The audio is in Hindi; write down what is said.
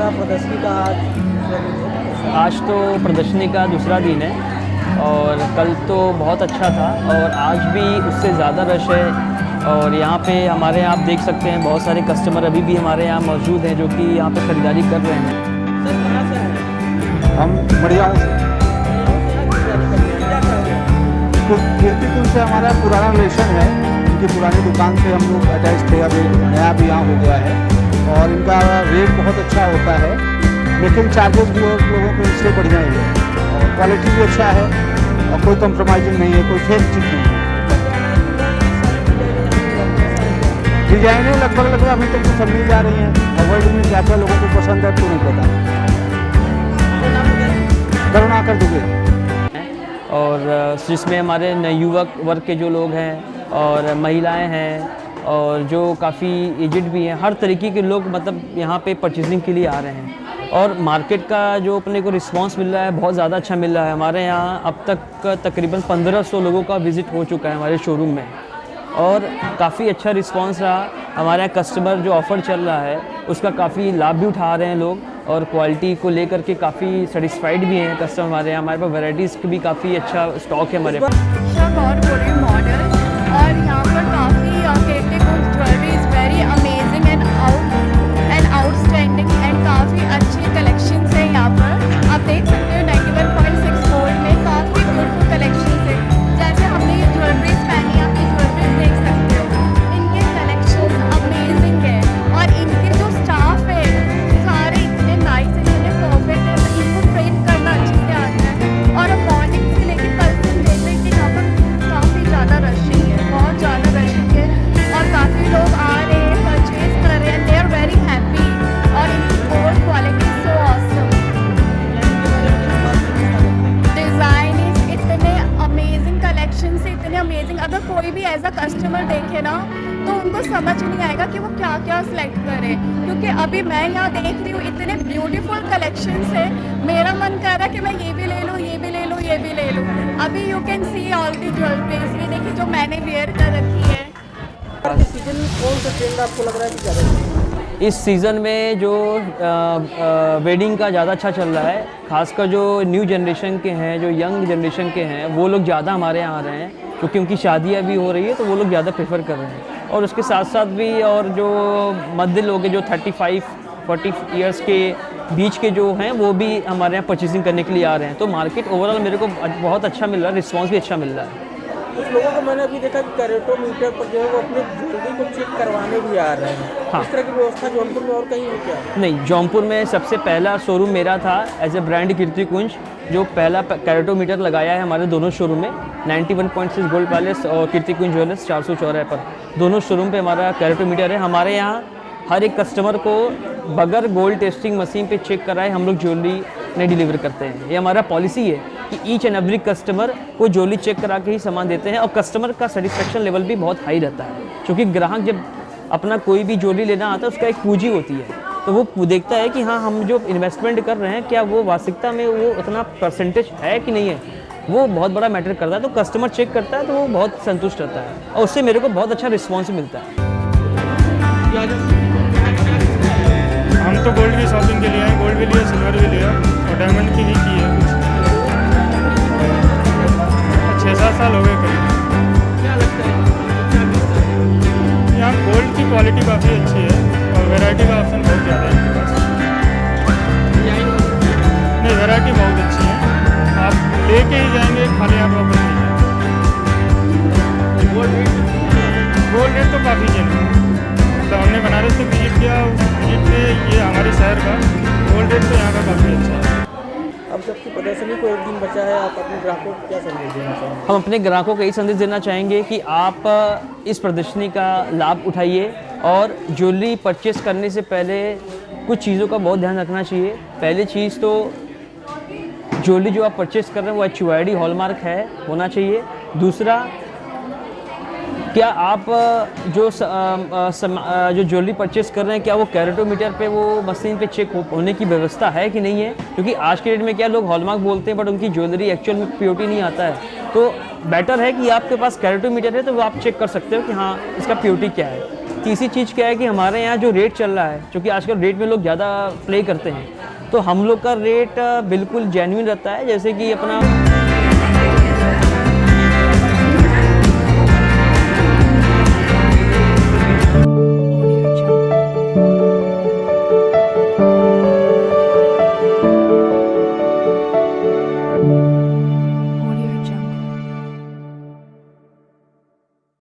रहा प्रदर्शनी का आज आज तो प्रदर्शनी का दूसरा दिन है और कल तो बहुत अच्छा था और आज भी उससे ज़्यादा रश है और यहाँ पे हमारे यहाँ आप देख सकते हैं बहुत सारे कस्टमर अभी भी हमारे यहाँ मौजूद हैं जो कि यहाँ पे ख़रीदारी कर रहे हैं। हम बढ़िया से। तो कीर्तिपुर से हमारा पुराना रिलेशन है। इनकी पुरानी दुकान से हम लोग अटैच थे, अभी नया भी यहाँ हो गया है और इनका रेट बहुत अच्छा होता है। लेकिन चार्जेस भी लोगों को इससे बढ़िया ही है। और क्वालिटी भी अच्छा है और कोई कंप्रोमाइजिंग नहीं है, कोई फेक चीज़ नहीं है। डिजाइनें लगभग लगभग अभी तक तो सब मिल जा रही हैं। और वर्ल्ड में क्या क्या लोगों को पसंद है तो नहीं पता। करुणा कर दुबे और जिसमें हमारे युवक वर्ग के जो लोग हैं और महिलाएँ हैं और जो काफ़ी एजड भी हैं। हर तरीके के लोग मतलब यहाँ पे परचेजिंग के लिए आ रहे हैं। और मार्केट का जो अपने को रिस्पांस मिल रहा है, बहुत ज़्यादा अच्छा मिल रहा है। हमारे यहाँ अब तक तकरीबन 1500 लोगों का विज़िट हो चुका है हमारे शोरूम में। और काफ़ी अच्छा रिस्पांस रहा। हमारे यहाँ कस्टमर जो ऑफ़र चल रहा है, उसका काफ़ी लाभ भी उठा रहे हैं लोग। और क्वालिटी को लेकर के काफ़ी सेटिस्फाइड भी हैं कस्टमर हमारे यहाँ। हमारे पास वैराइटीज़ भी काफ़ी अच्छा स्टॉक है हमारे पास। अगर कोई भी एज अ कस्टमर देखे ना तो उनको समझ नहीं आएगा कि वो क्या क्या सिलेक्ट करे। क्योंकि अभी मैं यहाँ देख रही हूँ इतने ब्यूटीफुल कलेक्शन है। मेरा मन कर रहा है कि मैं ये भी ले लूँ ये भी ले लूँ ये भी ले लूँ। अभी you can see all the jewelleries ये देखिए जो मैंने वेयर कर रखी है। सीज़न में कौन सा ट्रेंड आपको लग रहा है कि ज़्यादा है? इस सीज़न में जो वेडिंग का ज़्यादा अच्छा चल रहा है खासकर जो न्यू जनरेशन के हैं जो यंग जनरेशन के हैं वो लोग ज़्यादा हमारे यहाँ आ रहे हैं। क्योंकि उनकी शादियाँ भी हो रही है तो वो लोग ज़्यादा प्रेफर कर रहे हैं। और उसके साथ साथ भी और जो मध्य लोग हैं, जो थर्टी फाइव फोर्टी ईयर्स के बीच के जो हैं, वो भी हमारे यहाँ परचेसिंग करने के लिए आ रहे हैं। तो मार्केट ओवरऑल मेरे को बहुत अच्छा मिल रहा है रिस्पॉन्स भी अच्छा मिल रहा है। कुछ लोगों को मैंने अभी देखा कि कैरेटोमीटर पर जो है वो अपने ज्वेलरी को चेक करवाने भी आ रहे हैं। हाँ। इस तरह की व्यवस्था जौनपुर में और कहीं है क्या? नहीं जौनपुर में सबसे पहला शोरूम मेरा था एज ए ब्रांड कीर्ति कुंज जो पहला कैरेटोमीटर लगाया है हमारे दोनों शोरूम में। 91.6 गोल्ड पैलेस और कीर्ति कुंज ज्वेलर्स चार सौ चौराहे पर। दोनों शोरूम पे हमारा कैरेटोमीटर है। हमारे यहाँ हर एक कस्टमर को बगैर गोल्ड टेस्टिंग मशीन पे चेक कराए हम लोग ज्वेलरी नहीं डिलीवर करते हैं। ये हमारा पॉलिसी है। कि ईच एंड एवरी कस्टमर को जोली चेक करा के ही सामान देते हैं और कस्टमर का सेटिस्फेक्शन लेवल भी बहुत हाई रहता है। क्योंकि ग्राहक जब अपना कोई भी जोली लेना आता है, उसका एक पूंजी होती है। तो वो देखता है कि हाँ हम जो इन्वेस्टमेंट कर रहे हैं, क्या वो वास्तविकता में वो उतना परसेंटेज है कि नहीं है? वो बहुत बड़ा मैटर करता है। तो कस्टमर चेक करता है तो वो बहुत संतुष्ट रहता है और उससे मेरे को बहुत अच्छा रिस्पॉन्स मिलता है। हम तो गोल्ड क्वालिटी काफ़ी अच्छी है और वैरायटी का ऑप्शन बहुत ज़्यादा है। नहीं वैरायटी बहुत अच्छी है। आप लेके ही जाएँगे, खाली हाथ वापस नहीं जाएँगे। गोल्ड रेट तो काफ़ी जेन्युइन है। मतलब हमने बनारस से विज़िट किया विज़िट में ये हमारे शहर का। गोल्ड रेट तो यहाँ का काफ़ी अच्छा है। जबकि प्रदर्शनी को एक दिन बचा है, आप अपने ग्राहकों को क्या संदेश देना चाहेंगे? हम अपने ग्राहकों को यही संदेश देना चाहेंगे कि आप, इस प्रदर्शनी का लाभ उठाइए और ज्वेलरी परचेस करने से पहले कुछ चीज़ों का बहुत ध्यान रखना चाहिए। पहली चीज़ तो ज्वेलरी जो आप परचेस कर रहे हैं, वो एच यू हॉलमार्क है, होना चाहिए। दूसरा क्या आप जो स- सम- अ, जो ज्वेलरी परचेस कर रहे हैं क्या वो कैरेटोमीटर पे वो मशीन पे चेक हो, होने की व्यवस्था है कि नहीं है? क्योंकि आज के डेट में क्या लोग हॉलमार्क बोलते हैं बट उनकी ज्वेलरी एक्चुअल में प्योरिटी नहीं आता है। तो बेटर है कि आपके पास कैरेटोमीटर है तो वो आप चेक कर सकते हो कि हाँ इसका प्योरिटी क्या है। तीसरी चीज़ क्या है कि हमारे यहाँ जो रेट चल रहा है क्योंकि आजकल रेट में लोग ज़्यादा प्ले करते हैं तो हम लोग का रेट बिल्कुल जेन्युइन रहता है जैसे कि अपना